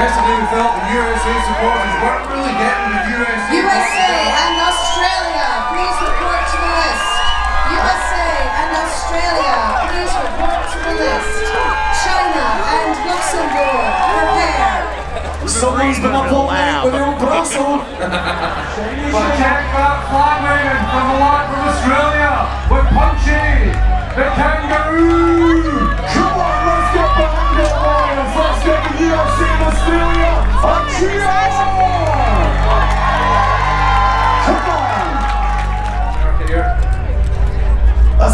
Yesterday we felt the USA supporters weren't really getting the USA. USA and Australia, please report to the list. USA and Australia, please report to the list. China and Luxembourg, prepare. Someone's been up all night with their Brussels. But check that flag waving from the lot from Australia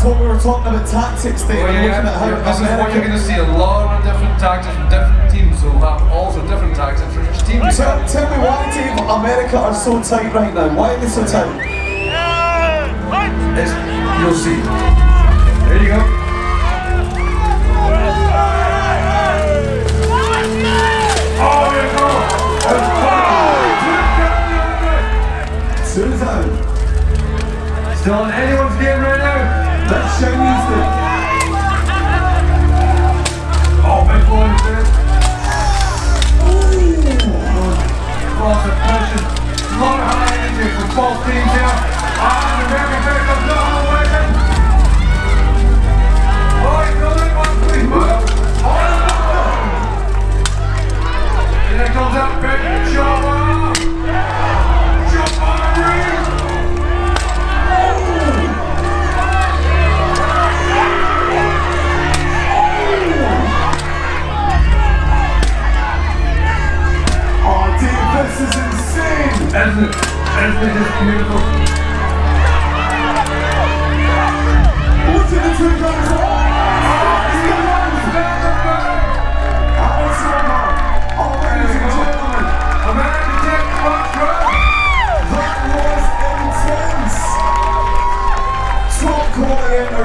what we were talking about tactics there. Oh, yeah, looking at how yeah. This is what you're going to see. A lot of different tactics from different teams who have also different tactics for each team. Tell, tell me why, Dave, America are so tight right now. Why are they so tight? It's, you'll see. There you go. Oh, there you go. That's fine. Two down. Still in anyone's game right now. Chinese it. Oh, big boy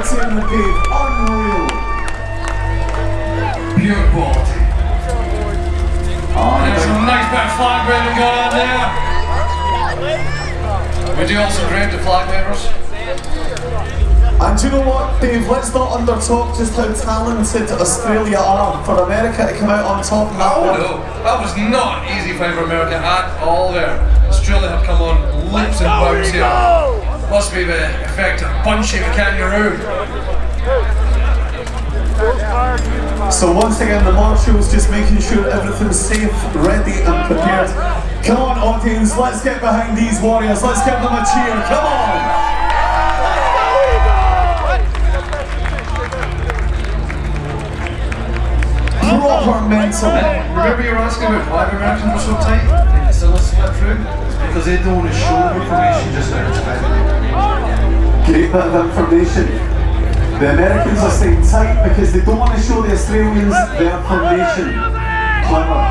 entertainment, Dave. Unreal. Pure quality. Oh, There's some nice bit of flag waving going on there. We do also grade the flag wavers. And do you know what, Dave? Let's not undertalk just how talented Australia are. For America to come out on top in that Oh one. no, that was not an easy fight for America at all there. Australia have come on leaps and bounds here. Must be the effect of punching the kangaroo. So once again, the marshal's just making sure everything's safe, ready and prepared. Come on, audience, let's get behind these warriors. Let's give them a cheer. Come on. Proper mental. Remember you were asking about why the Americans were so tight? They could still slip through? Because they don't want to show information just now. Great bit of information. The Americans are staying tight because they don't want to show the Australians their formation. Clever.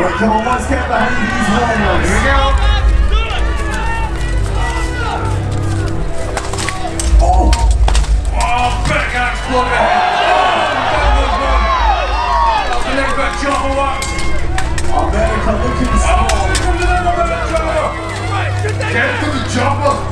Right, come on, let's get behind these warriors. Here we go. Oh, Oh, big axe blow Get to the chopper.